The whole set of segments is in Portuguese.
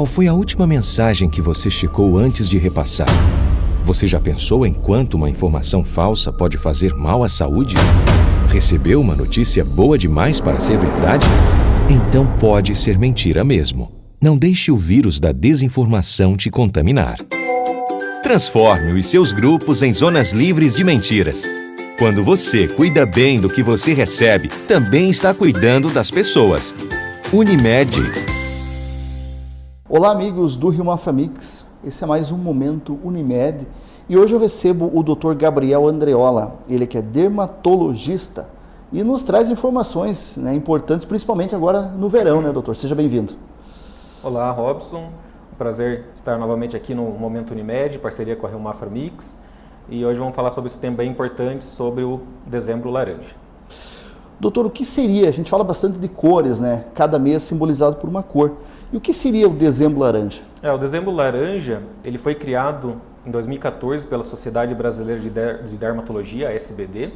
Qual foi a última mensagem que você checou antes de repassar? Você já pensou em quanto uma informação falsa pode fazer mal à saúde? Recebeu uma notícia boa demais para ser verdade? Então pode ser mentira mesmo. Não deixe o vírus da desinformação te contaminar. Transforme os seus grupos em zonas livres de mentiras. Quando você cuida bem do que você recebe, também está cuidando das pessoas. Unimed. Olá, amigos do Rio Mafra Mix. Esse é mais um Momento Unimed e hoje eu recebo o Dr. Gabriel Andreola. Ele que é dermatologista e nos traz informações né, importantes, principalmente agora no verão, né, doutor? Seja bem-vindo. Olá, Robson. Prazer estar novamente aqui no Momento Unimed, parceria com a Rio Mafra Mix. E hoje vamos falar sobre esse tema bem importante, sobre o dezembro laranja. Doutor, o que seria? A gente fala bastante de cores, né? Cada mês simbolizado por uma cor. E o que seria o dezembro laranja? É, o dezembro laranja, ele foi criado em 2014 pela Sociedade Brasileira de Dermatologia, a SBD,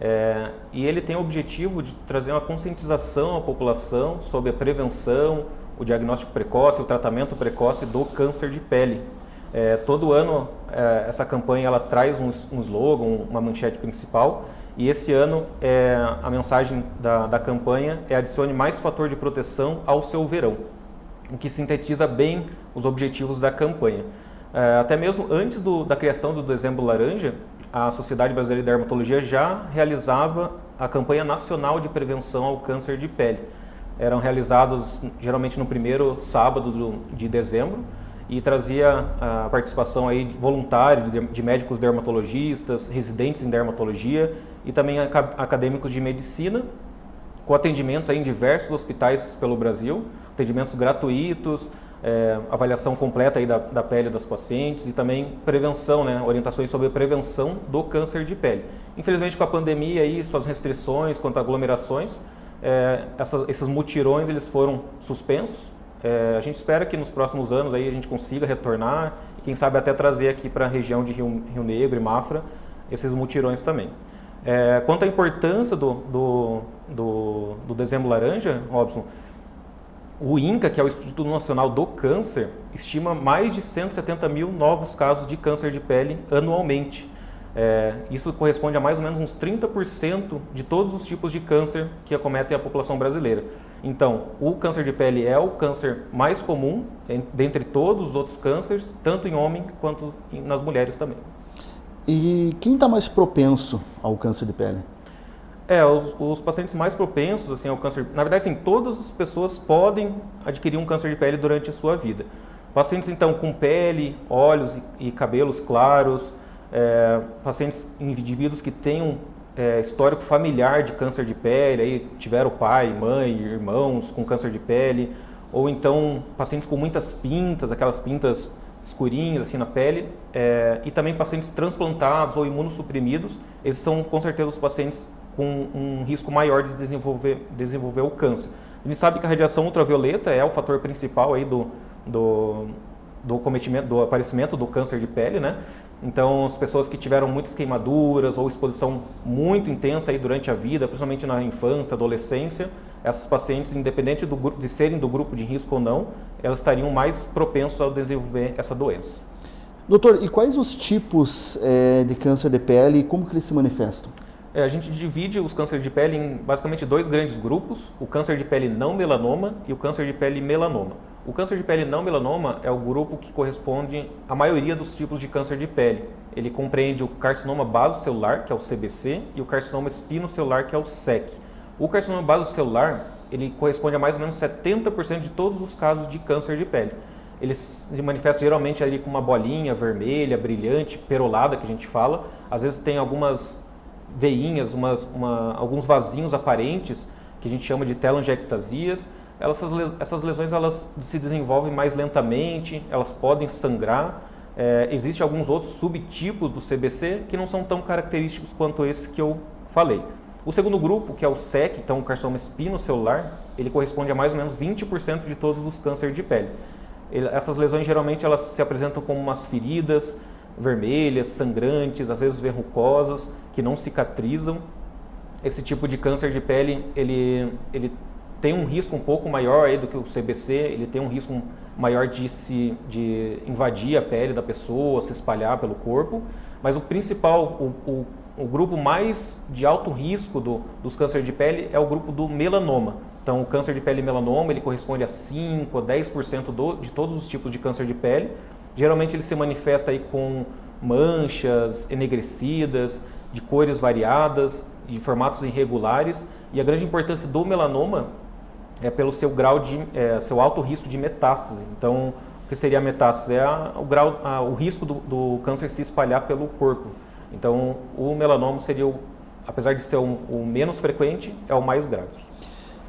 é, e ele tem o objetivo de trazer uma conscientização à população sobre a prevenção, o diagnóstico precoce, o tratamento precoce do câncer de pele. É, todo ano é, essa campanha ela traz um, um slogan, uma manchete principal, e esse ano é, a mensagem da, da campanha é adicione mais fator de proteção ao seu verão o que sintetiza bem os objetivos da campanha. É, até mesmo antes do, da criação do Dezembro Laranja, a Sociedade Brasileira de Dermatologia já realizava a campanha nacional de prevenção ao câncer de pele. Eram realizados geralmente no primeiro sábado do, de dezembro e trazia a participação aí voluntária de, de médicos dermatologistas, residentes em dermatologia e também acadêmicos de medicina, com atendimentos em diversos hospitais pelo Brasil, atendimentos gratuitos, é, avaliação completa aí da, da, pele das pacientes e também prevenção, né, orientações sobre prevenção do câncer de pele. Infelizmente com a pandemia e suas restrições quanto a aglomerações, é, esses mutirões eles foram suspensos. É, a gente espera que nos próximos anos aí a gente consiga retornar e quem sabe até trazer aqui para a região de Rio, Rio Negro e Mafra esses mutirões também. É, quanto à importância do, do, do, do dezembro laranja, Robson, o INCA, que é o Instituto Nacional do Câncer, estima mais de 170 mil novos casos de câncer de pele anualmente. É, isso corresponde a mais ou menos uns 30% de todos os tipos de câncer que acometem a população brasileira. Então, o câncer de pele é o câncer mais comum dentre todos os outros cânceres, tanto em homem quanto nas mulheres também. E quem está mais propenso ao câncer de pele? É, os, os, pacientes mais propensos assim, ao câncer, na verdade, sim, todas as pessoas podem adquirir um câncer de pele durante a sua vida. Pacientes, então, com pele, olhos e, cabelos claros, é, pacientes, indivíduos que tenham é, histórico familiar de câncer de pele, aí tiveram pai, mãe, irmãos com câncer de pele, ou então pacientes com muitas pintas, aquelas pintas escurinhas assim na pele, é, e também pacientes transplantados ou imunossuprimidos, esses são com certeza os pacientes com um risco maior de desenvolver, desenvolver o câncer. A gente sabe que a radiação ultravioleta é o fator principal aí do, do, do cometimento, do aparecimento do câncer de pele, né? Então, as pessoas que tiveram muitas queimaduras ou exposição muito intensa aí durante a vida, principalmente na infância, adolescência, essas pacientes, independente do, de serem do grupo de risco ou não, elas estariam mais propensas a desenvolver essa doença. Doutor, e quais os tipos é, de câncer de pele e como que eles se manifestam? É, a gente divide os cânceres de pele em basicamente dois grandes grupos, o câncer de pele não melanoma e o câncer de pele melanoma. O câncer de pele não melanoma é o grupo que corresponde à maioria dos tipos de câncer de pele. Ele compreende o carcinoma basocelular, que é o CBC, e o carcinoma espinocelular, que é o SEC. O carcinoma basocelular, ele corresponde a mais ou menos 70% de todos os casos de câncer de pele. Ele se manifesta geralmente ali com uma bolinha vermelha, brilhante, perolada, que a gente fala. Às vezes tem algumas veinhas, umas, uma, alguns vasinhos aparentes, que a gente chama de telangiectasias. Essas lesões elas se desenvolvem mais lentamente, elas podem sangrar. É, Existem alguns outros subtipos do CBC que não são tão característicos quanto esse que eu falei. O segundo grupo, que é o SEC, então o carcinoma espinocelular, ele corresponde a mais ou menos 20% de todos os cânceres de pele. Ele, essas lesões geralmente elas se apresentam como umas feridas, vermelhas, sangrantes, às vezes verrucosas, que não cicatrizam. Esse tipo de câncer de pele, ele, ele tem um risco um pouco maior aí do que o CBC, ele tem um risco maior de, se, de invadir a pele da pessoa, se espalhar pelo corpo, mas o principal, o, o, o grupo mais de alto risco do, dos cânceres de pele é o grupo do melanoma. Então, o câncer de pele melanoma, ele corresponde a 5 a 10% do, de todos os tipos de câncer de pele. Geralmente ele se manifesta aí com manchas enegrecidas, de cores variadas, de formatos irregulares. E a grande importância do melanoma é pelo seu grau de, é, seu alto risco de metástase. Então, o que seria a metástase? É a, o, grau, a, o risco do, do, câncer se espalhar pelo corpo. Então, o melanoma seria, o, apesar de ser o, o, menos frequente, é o mais grave.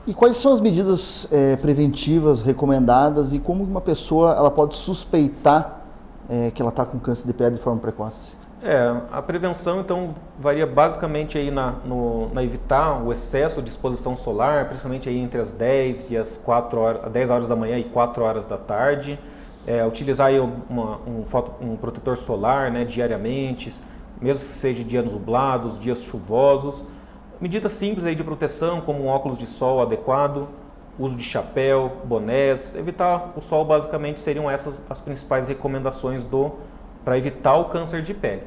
E quais são as medidas é, preventivas recomendadas e como uma pessoa ela pode suspeitar é, que ela está com câncer de pele de forma precoce? É, a prevenção então varia basicamente aí na, no, na evitar o excesso de exposição solar, principalmente aí entre as 10 e as 4 horas, 10 horas da manhã e 4 horas da tarde. É, utilizar aí uma, um, foto, um protetor solar né, diariamente, mesmo que seja dias nublados, dias chuvosos. Medidas simples aí de proteção, como um óculos de sol adequado, uso de chapéu, bonés, evitar o sol basicamente seriam essas as principais recomendações do para evitar o câncer de pele.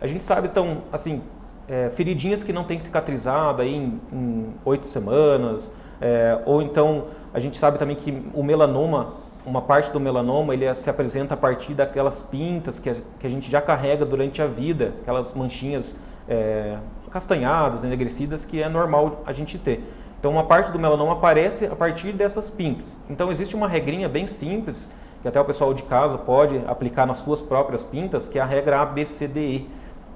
A gente sabe, então, assim, é, feridinhas que não têm cicatrizado aí em oito semanas, é, ou então a gente sabe também que o melanoma, uma parte do melanoma, ele se apresenta a partir daquelas pintas que a, que a gente já carrega durante a vida, aquelas manchinhas é, castanhadas, enegrecidas, que é normal a gente ter. Então, uma parte do melanoma aparece a partir dessas pintas. Então, existe uma regrinha bem simples que até o pessoal de casa pode aplicar nas suas próprias pintas, que é a regra ABCDE.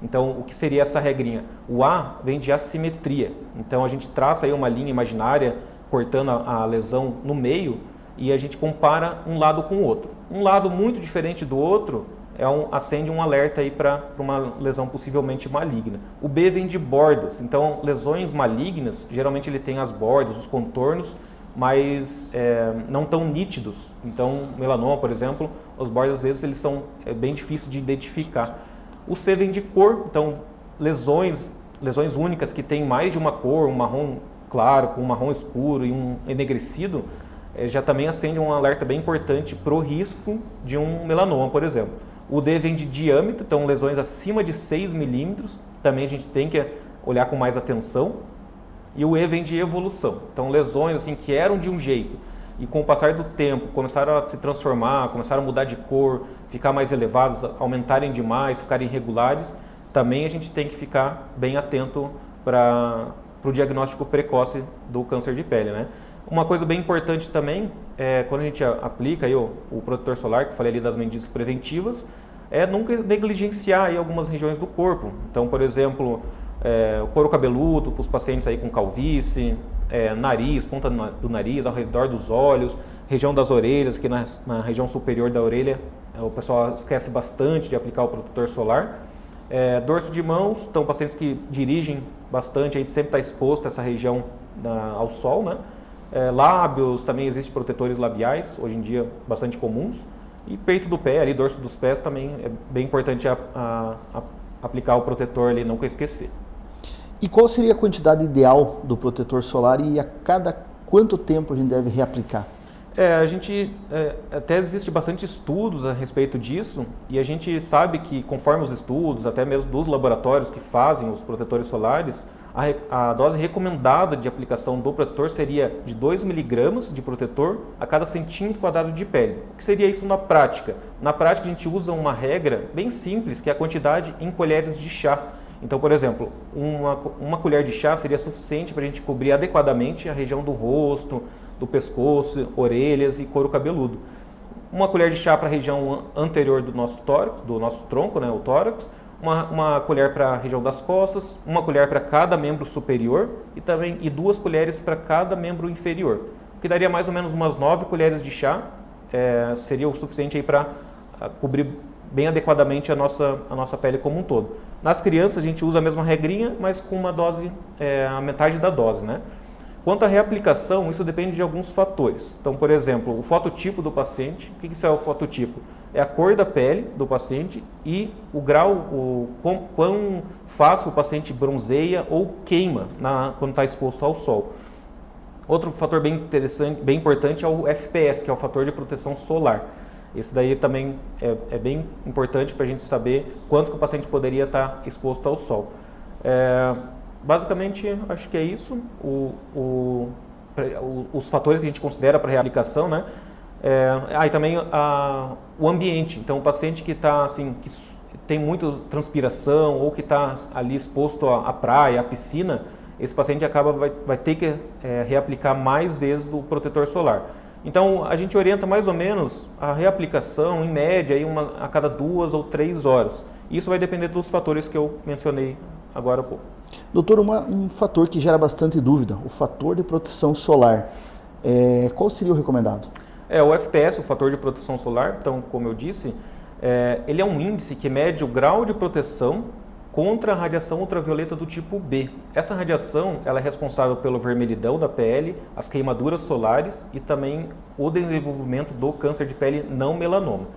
Então, o que seria essa regrinha? O A vem de assimetria. Então, a gente traça aí uma linha imaginária cortando a, a lesão no meio e a gente compara um lado com o outro. Um lado muito diferente do outro é um, acende um alerta aí para uma lesão possivelmente maligna. O B vem de bordas, então lesões malignas, geralmente ele tem as bordas, os contornos mas é, não tão nítidos. Então, melanoma, por exemplo, os bordes às vezes eles são é, bem difíceis de identificar. O C vem de cor, então lesões, lesões únicas que têm mais de uma cor, um marrom claro com um marrom escuro e um enegrecido, já também acende um alerta bem importante para o risco de um melanoma, por exemplo. O D vem de diâmetro, então lesões acima de 6 milímetros, também a gente tem que olhar com mais atenção. E o E vem de evolução. Então, lesões assim que eram de um jeito e com o passar do tempo começaram a se transformar, começaram a mudar de cor, ficar mais elevados, aumentarem demais, ficarem irregulares, também a gente tem que ficar bem atento para o diagnóstico precoce do câncer de pele. Né? Uma coisa bem importante também, é, quando a gente aplica aí o, o protetor solar, que eu falei ali das medidas preventivas, é nunca negligenciar aí algumas regiões do corpo. Então, por exemplo, é, o couro cabeludo para os pacientes aí com calvície, é, nariz, ponta do nariz, ao redor dos olhos, região das orelhas, que na, na região superior da orelha é, o pessoal esquece bastante de aplicar o protetor solar. É, dorso de mãos, então pacientes que dirigem bastante, a gente sempre está exposto essa região ao sol, né? É, lábios, também existem protetores labiais, hoje em dia bastante comuns. E peito do pé, ali, dorso dos pés também é bem importante a, a, a aplicar o protetor ali, nunca esquecer. E qual seria a quantidade ideal do protetor solar e a cada quanto tempo a gente deve reaplicar? É, a gente é, até existe bastante estudos a respeito disso e a gente sabe que conforme os estudos, até mesmo dos laboratórios que fazem os protetores solares, a, a dose recomendada de aplicação do protetor seria de 2 miligramas de protetor a cada centímetro quadrado de pele. O que seria isso na prática? Na prática a gente usa uma regra bem simples, que é a quantidade em colheres de chá. Então, por exemplo, uma, uma colher de chá seria suficiente para a gente cobrir adequadamente a região do rosto, do pescoço, orelhas e couro cabeludo. Uma colher de chá para a região anterior do nosso tórax, do nosso tronco, né, o tórax, uma, uma colher para a região das costas, uma colher para cada membro superior e também e duas colheres para cada membro inferior, que daria mais ou menos umas nove colheres de chá, é, seria o suficiente para ah, cobrir bem adequadamente a nossa, a nossa pele como um todo. Nas crianças a gente usa a mesma regrinha, mas com uma dose, é, a metade da dose, né? Quanto à reaplicação, isso depende de alguns fatores. Então, por exemplo, o fototipo do paciente. O que isso é o fototipo? É a cor da pele do paciente e o grau, o quão, quão fácil o paciente bronzeia ou queima na, quando está exposto ao sol. Outro fator bem interessante, bem importante é o FPS, que é o fator de proteção solar. Esse daí também é, é bem importante para a gente saber quanto que o paciente poderia estar exposto ao sol. É, basicamente, acho que é isso. O, o, os fatores que a gente considera para reaplicação, né? É, aí ah, também a, o ambiente. Então, o paciente que está assim, que tem muito transpiração ou que está ali exposto à, à, praia, à piscina, esse paciente acaba vai, vai ter que é, reaplicar mais vezes o protetor solar. Então, a gente orienta mais ou menos a reaplicação, em média, aí uma, a cada duas ou três horas. Isso vai depender dos fatores que eu mencionei agora há pouco. Doutor, uma, um fator que gera bastante dúvida, o fator de proteção solar. É, qual seria o recomendado? É, o FPS, o fator de proteção solar, então, como eu disse, é, ele é um índice que mede o grau de proteção contra a radiação ultravioleta do tipo B. Essa radiação ela é responsável pelo vermelhidão da pele, as queimaduras solares e também o desenvolvimento do câncer de pele não melanoma.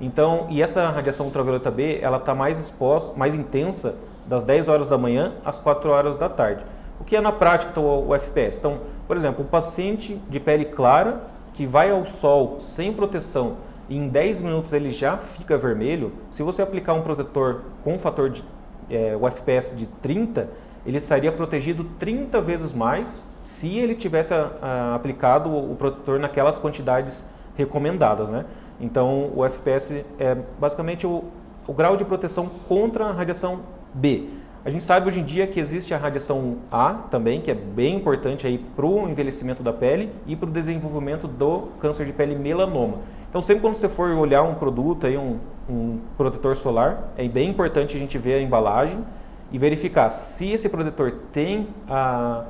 Então, e essa radiação ultravioleta B, ela está mais exposta, mais intensa das 10 horas da manhã às 4 horas da tarde. O que é na prática então, o FPS? Então, por exemplo, o paciente de pele clara que vai ao sol sem proteção e em 10 minutos ele já fica vermelho, se você aplicar um protetor com fator de é, o FPS de 30, ele estaria protegido 30 vezes mais se ele tivesse a, a, aplicado o protetor naquelas quantidades recomendadas. Né? Então, o FPS é basicamente o, o grau de proteção contra a radiação B. A gente sabe hoje em dia que existe a radiação A também, que é bem importante para o envelhecimento da pele e para o desenvolvimento do câncer de pele melanoma. Então sempre quando você for olhar um produto, aí, um, um protetor solar, é bem importante a gente ver a embalagem e verificar se esse protetor tem a,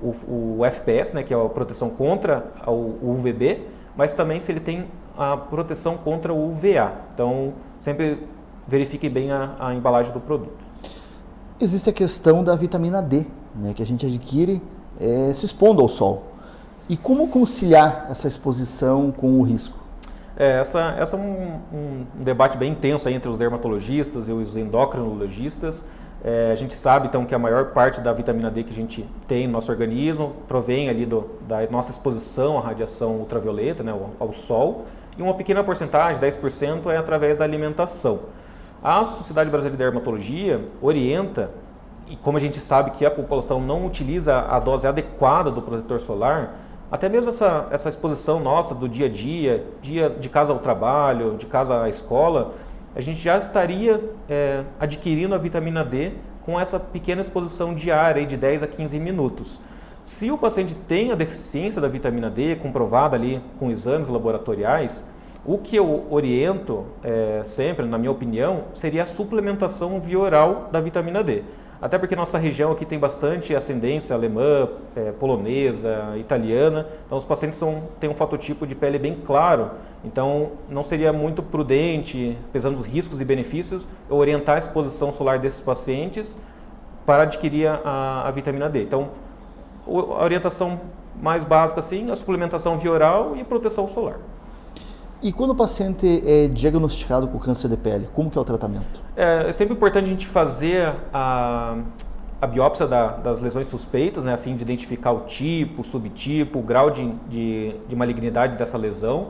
o, o FPS, né, que é a proteção contra o UVB, mas também se ele tem a proteção contra o UVA. Então sempre verifique bem a, a embalagem do produto. Existe a questão da vitamina D, né, que a gente adquire é, se expondo ao sol. E como conciliar essa exposição com o risco? É, essa, essa é um, um, debate bem intenso entre os dermatologistas e os endocrinologistas. É, a gente sabe então que a maior parte da vitamina D que a gente tem no nosso organismo provém ali do, da nossa exposição à radiação ultravioleta, né, ao, ao sol, e uma pequena porcentagem, 10%, é através da alimentação. A Sociedade Brasileira de Dermatologia orienta, e como a gente sabe que a população não utiliza a dose adequada do protetor solar, até mesmo essa, essa exposição nossa do dia a dia, dia de casa ao trabalho, de casa à escola, a gente já estaria é, adquirindo a vitamina D com essa pequena exposição diária de 10 a 15 minutos. Se o paciente tem a deficiência da vitamina D, comprovada ali com exames laboratoriais, o que eu oriento é, sempre, na minha opinião, seria a suplementação via oral da vitamina D. Até porque nossa região aqui tem bastante ascendência alemã, é, polonesa, italiana, então os pacientes são, têm um fototipo de pele bem claro, então não seria muito prudente, pesando os riscos e benefícios, eu orientar a exposição solar desses pacientes para adquirir a, a vitamina D. Então, a orientação mais básica, sim, a suplementação via oral e proteção solar. E quando o paciente é diagnosticado com câncer de pele, como que é o tratamento? É, é sempre importante a gente fazer a, a biópsia da, das lesões suspeitas, né, a fim de identificar o tipo, o subtipo, o grau de, de, de malignidade dessa lesão.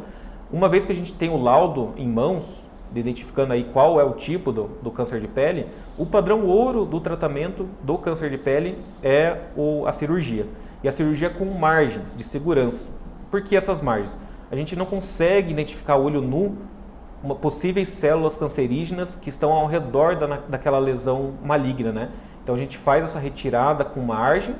Uma vez que a gente tem o laudo em mãos, identificando aí qual é o tipo do, do, câncer de pele, o padrão ouro do tratamento do câncer de pele é o, a cirurgia. E a cirurgia com margens de segurança. Por que essas margens? A gente não consegue identificar olho nu uma, possíveis células cancerígenas que estão ao redor da, daquela lesão maligna. Né? Então a gente faz essa retirada com margem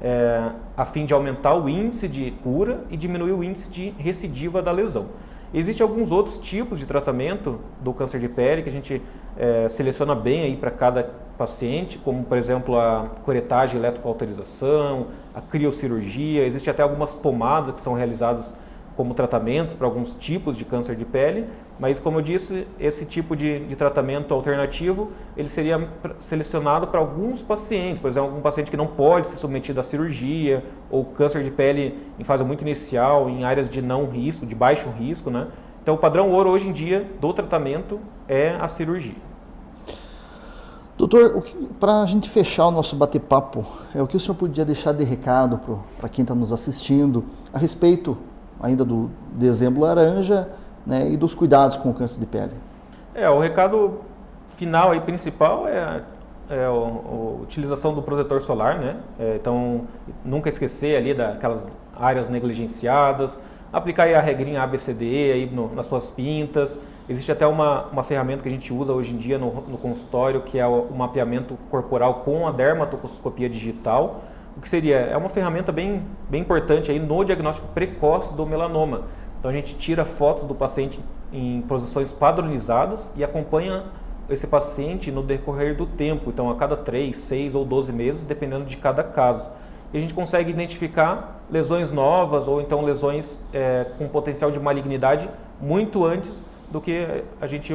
é, a fim de aumentar o índice de cura e diminuir o índice de recidiva da lesão. Existem alguns outros tipos de tratamento do câncer de pele que a gente é, seleciona bem aí para cada paciente, como por exemplo a curetagem eletrocauterização, a criocirurgia, existe até algumas pomadas que são realizadas como tratamento para alguns tipos de câncer de pele, mas como eu disse, esse tipo de, de tratamento alternativo, ele seria selecionado para alguns pacientes, por exemplo, algum paciente que não pode ser submetido à cirurgia, ou câncer de pele em fase muito inicial, em áreas de não risco, de baixo risco, né? Então o padrão ouro hoje em dia do tratamento é a cirurgia. Doutor, para a gente fechar o nosso bate-papo, é o que o senhor podia deixar de recado para quem está nos assistindo a respeito ainda do dezembro laranja né, e dos cuidados com o câncer de pele? É, o recado final e principal é, é a, a, utilização do protetor solar, né? É, então, nunca esquecer ali daquelas áreas negligenciadas, aplicar a regrinha ABCDE aí no, nas suas pintas. Existe até uma, uma ferramenta que a gente usa hoje em dia no, no consultório, que é o, o, mapeamento corporal com a dermatoscopia digital. O que seria? É uma ferramenta bem, bem importante aí no diagnóstico precoce do melanoma. Então a gente tira fotos do paciente em posições padronizadas e acompanha esse paciente no decorrer do tempo, então a cada 3, 6 ou 12 meses, dependendo de cada caso. E a gente consegue identificar lesões novas ou então lesões é, com potencial de malignidade muito antes do que a gente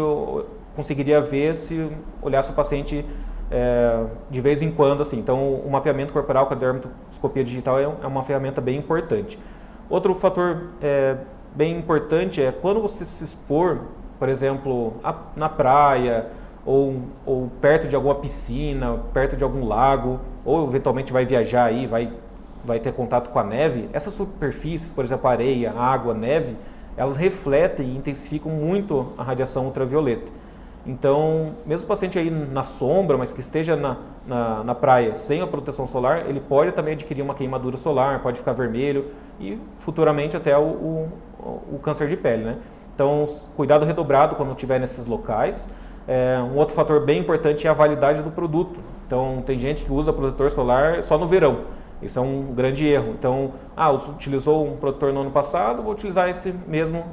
conseguiria ver se olhasse o paciente é, de vez em quando. assim. Então o mapeamento corporal com a dermatoscopia digital é, é uma ferramenta bem importante. Outro fator é, bem importante é quando você se expor, por exemplo, a, na praia, ou, ou perto de alguma piscina, perto de algum lago, ou eventualmente vai viajar aí, vai, vai ter contato com a neve, essas superfícies, por exemplo, areia, água, neve, elas refletem e intensificam muito a radiação ultravioleta. Então, mesmo o paciente aí na sombra, mas que esteja na, na, na, praia sem a proteção solar, ele pode também adquirir uma queimadura solar, pode ficar vermelho e futuramente até o, o, o câncer de pele. Né? Então, cuidado redobrado quando estiver nesses locais. É, um outro fator bem importante é a validade do produto. Então, tem gente que usa protetor solar só no verão. Isso é um grande erro. Então, ah, utilizou um protetor no ano passado, vou utilizar esse mesmo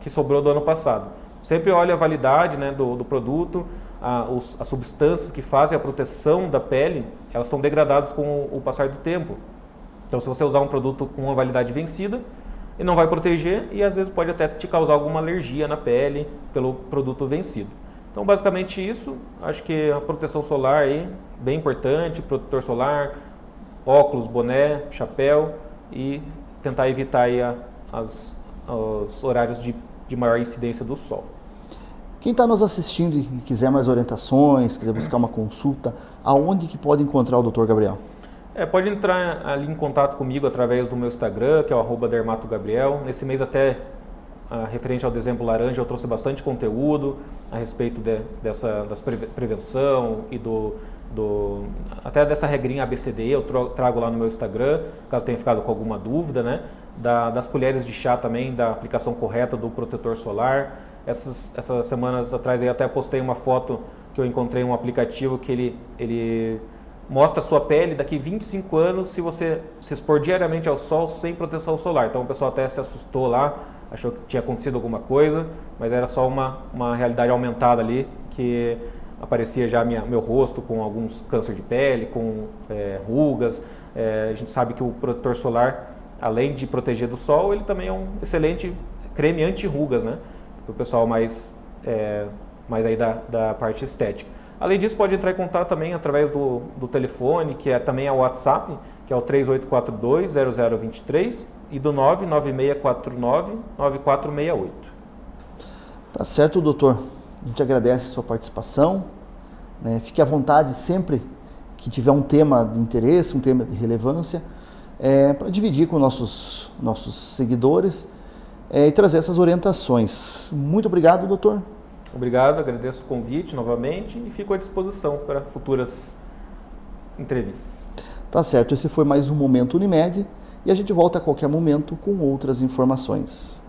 que sobrou do ano passado. Sempre olhe a validade né, do, do produto, a, os, as substâncias que fazem a proteção da pele, elas são degradadas com o, o passar do tempo. Então, se você usar um produto com uma validade vencida, ele não vai proteger e às vezes pode até te causar alguma alergia na pele pelo produto vencido. Então, basicamente isso. Acho que a proteção solar aí, bem importante, protetor solar, óculos, boné, chapéu e tentar evitar aí a, as, os horários de, de maior incidência do sol. Quem está nos assistindo e quiser mais orientações, quiser buscar uma consulta, aonde que pode encontrar o Dr. Gabriel? É, pode entrar ali em contato comigo através do meu Instagram, que é o dermatogabriel. Nesse mês até ah, referente ao dezembro laranja, eu trouxe bastante conteúdo a respeito de, dessa das prevenção e do, do, até dessa regrinha ABCD, eu trago lá no meu Instagram, caso tenha ficado com alguma dúvida, né? Da, das colheres de chá também, da aplicação correta do protetor solar. Essas, essas semanas atrás eu até postei uma foto que eu encontrei um aplicativo que ele, ele mostra a sua pele daqui 25 anos se você se expor diariamente ao sol sem proteção solar. Então o pessoal até se assustou lá, achou que tinha acontecido alguma coisa, mas era só uma, uma realidade aumentada ali, que aparecia já minha, meu rosto com alguns câncer de pele, com é, rugas. É, a gente sabe que o protetor solar, além de proteger do sol, ele também é um excelente creme anti-rugas, né? Para o pessoal mais, é, mais aí da, da parte estética. Além disso, pode entrar em contato também através do, do telefone, que é também é o WhatsApp, que é o 3842-0023 e do 99649-9468. Tá certo, doutor. A gente agradece a sua participação. Né? Fique à vontade sempre que tiver um tema de interesse, um tema de relevância, é, para dividir com nossos, nossos seguidores é, e trazer essas orientações. Muito obrigado, doutor. Obrigado, agradeço o convite novamente e fico à disposição para futuras entrevistas. Tá certo, esse foi mais um Momento Unimed e a gente volta a qualquer momento com outras informações.